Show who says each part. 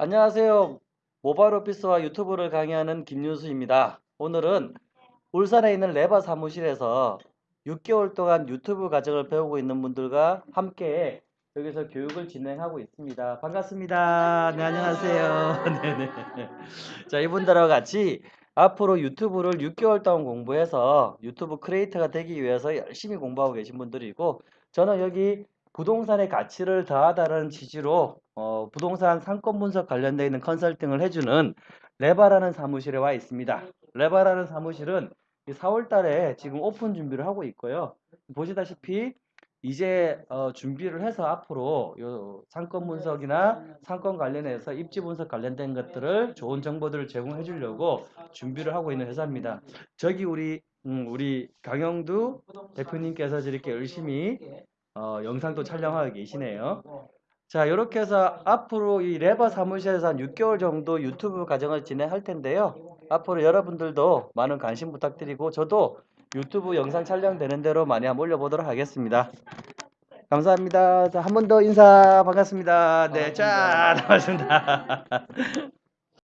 Speaker 1: 안녕하세요. 모바일 오피스와 유튜브를 강의하는 김윤수입니다. 오늘은 울산에 있는 레바 사무실에서 6개월 동안 유튜브 과정을 배우고 있는 분들과 함께 여기서 교육을 진행하고 있습니다. 반갑습니다. 네, 안녕하세요. 네네. 자, 이분들하고 같이 앞으로 유튜브를 6개월 동안 공부해서 유튜브 크리에이터가 되기 위해서 열심히 공부하고 계신 분들이고 저는 여기 부동산의 가치를 더하다는 취지로 어, 부동산 상권 분석 관련되어 있는 컨설팅을 해주는 레바라는 사무실에 와 있습니다. 레바라는 사무실은 4월 달에 지금 오픈 준비를 하고 있고요. 보시다시피 이제 어, 준비를 해서 앞으로 요 상권 분석이나 상권 관련해서 입지 분석 관련된 것들을 좋은 정보들을 제공해 주려고 준비를 하고 있는 회사입니다. 저기 우리 음, 우리 강영두 대표님께서 저렇게 열심히 어, 영상도 촬영하고 계시네요. 자, 이렇게 해서 앞으로 이 레바 사무실에서 한 6개월 정도 유튜브 과정을 진행할 텐데요. 앞으로 여러분들도 많은 관심 부탁드리고 저도 유튜브 영상 촬영되는 대로 많이 한번 올려보도록 하겠습니다. 감사합니다. 자, 한번 더 인사 반갑습니다. 네, 짠! 반갑습니다.